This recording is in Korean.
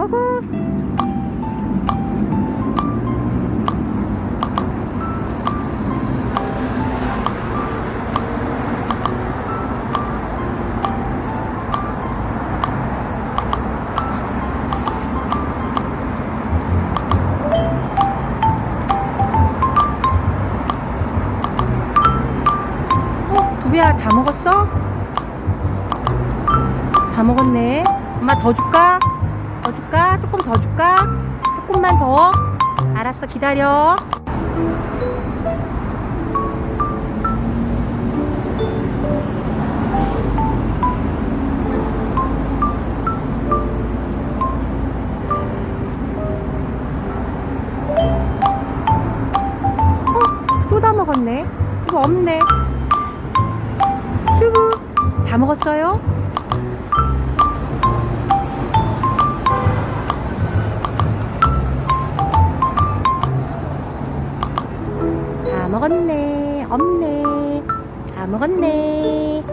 고고 어, 두비야 다 먹었어? 다 먹었네. 엄마 더 줄까? 더 줄까? 조금 더 줄까? 조금만 더. 알았어, 기다려. 어, 또다 먹었네. 이거 없네. 뚜부, 다 먹었어요? 먹었네. 없네. 다 먹었네.